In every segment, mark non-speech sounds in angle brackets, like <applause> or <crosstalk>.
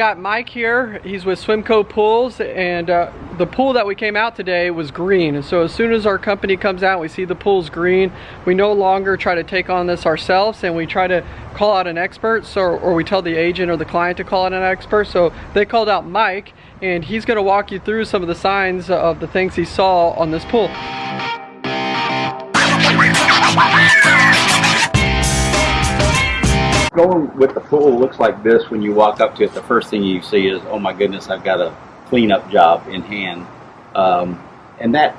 Got Mike here, he's with Swimco Pools and uh, the pool that we came out today was green. And so as soon as our company comes out we see the pool's green. We no longer try to take on this ourselves and we try to call out an expert so or we tell the agent or the client to call out an expert. So they called out Mike and he's going to walk you through some of the signs of the things he saw on this pool. Going with the pool looks like this when you walk up to it the first thing you see is oh my goodness I've got a cleanup job in hand. Um, and that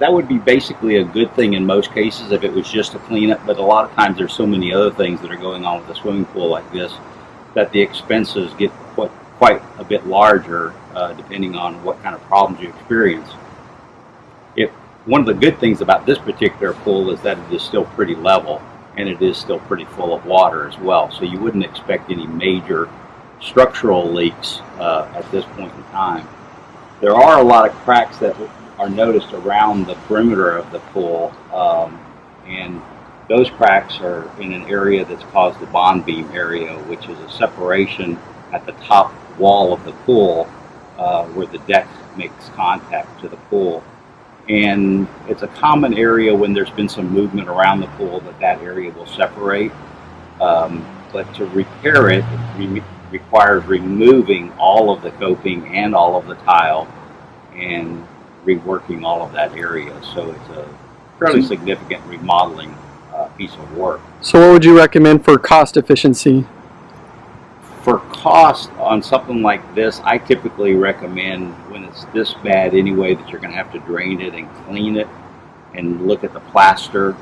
that would be basically a good thing in most cases if it was just a cleanup but a lot of times there's so many other things that are going on with a swimming pool like this that the expenses get quite, quite a bit larger uh, depending on what kind of problems you experience. If one of the good things about this particular pool is that it is still pretty level and it is still pretty full of water as well. So you wouldn't expect any major structural leaks uh, at this point in time. There are a lot of cracks that are noticed around the perimeter of the pool um, and those cracks are in an area that's caused the bond beam area which is a separation at the top wall of the pool uh, where the deck makes contact to the pool and it's a common area when there's been some movement around the pool that that area will separate. Um, but to repair it, re requires removing all of the coping and all of the tile and reworking all of that area. So it's a fairly significant remodeling uh, piece of work. So what would you recommend for cost efficiency? For cost on something like this, I typically recommend when it's this bad anyway that you're going to have to drain it and clean it and look at the plaster,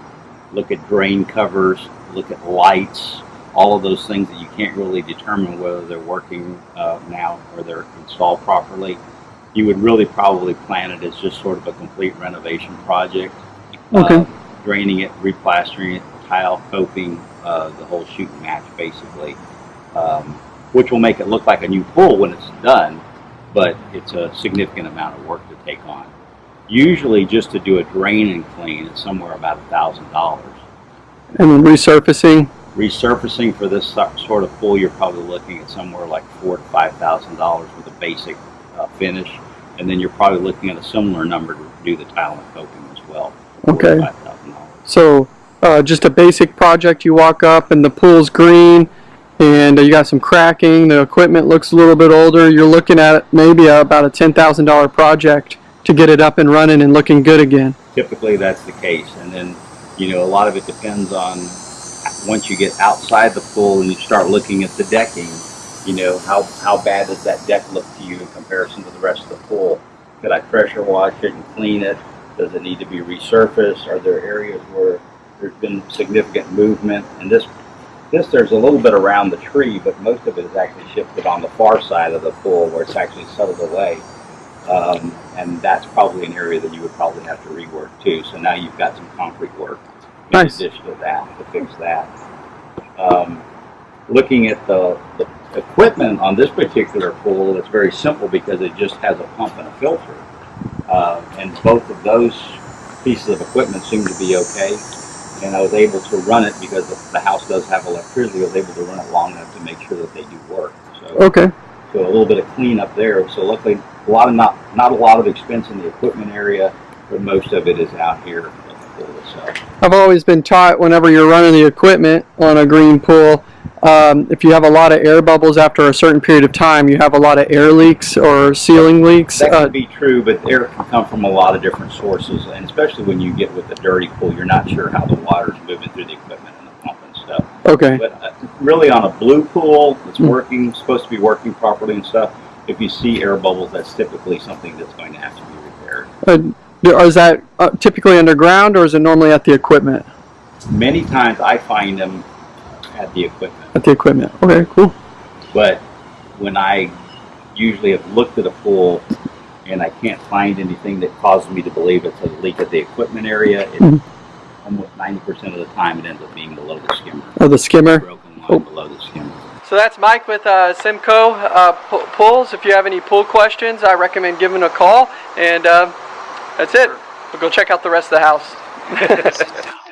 look at drain covers, look at lights, all of those things that you can't really determine whether they're working uh, now or they're installed properly. You would really probably plan it as just sort of a complete renovation project. Okay. Uh, draining it, replastering it, tile, coping, uh, the whole shoot and match basically. Um, which will make it look like a new pool when it's done, but it's a significant amount of work to take on. Usually just to do a drain and clean is somewhere about a thousand dollars. And then resurfacing? Resurfacing for this sort of pool, you're probably looking at somewhere like four to five thousand dollars with a basic uh, finish, and then you're probably looking at a similar number to do the tile and coping as well. Okay. So uh, just a basic project, you walk up and the pool's green, and uh, you got some cracking. The equipment looks a little bit older. You're looking at maybe about a $10,000 project to get it up and running and looking good again. Typically that's the case. And then you know a lot of it depends on once you get outside the pool and you start looking at the decking you know how how bad does that deck look to you in comparison to the rest of the pool? Could I pressure wash it and clean it? Does it need to be resurfaced? Are there areas where there's been significant movement? And this this, there's a little bit around the tree, but most of it is actually shifted on the far side of the pool where it's actually settled away. Um, and that's probably an area that you would probably have to rework too. So now you've got some concrete work in nice. addition to that to fix that. Um, looking at the, the equipment on this particular pool, it's very simple because it just has a pump and a filter. Uh, and both of those pieces of equipment seem to be okay and I was able to run it because the house does have electricity. I was able to run it long enough to make sure that they do work. So, okay. So a little bit of cleanup there. So luckily, a lot of not not a lot of expense in the equipment area, but most of it is out here So I've always been taught whenever you're running the equipment on a green pool um, if you have a lot of air bubbles after a certain period of time, you have a lot of air leaks or ceiling leaks. That could uh, be true, but air can come from a lot of different sources, and especially when you get with a dirty pool, you're not sure how the water's moving through the equipment and the pump and stuff. Okay. But uh, really, on a blue pool that's mm. working, supposed to be working properly and stuff, if you see air bubbles, that's typically something that's going to have to be repaired. Uh, is that uh, typically underground, or is it normally at the equipment? Many times, I find them at the equipment. At the equipment. Okay, cool. But when I usually have looked at a pool and I can't find anything that causes me to believe it's a leak at the equipment area, it, mm -hmm. almost 90% of the time it ends up being below the skimmer. Oh, the skimmer? Broken line oh. below the skimmer. So that's Mike with uh, Simco uh, Pools. If you have any pool questions, I recommend giving a call. And uh, that's it. We'll go check out the rest of the house. <laughs> <laughs>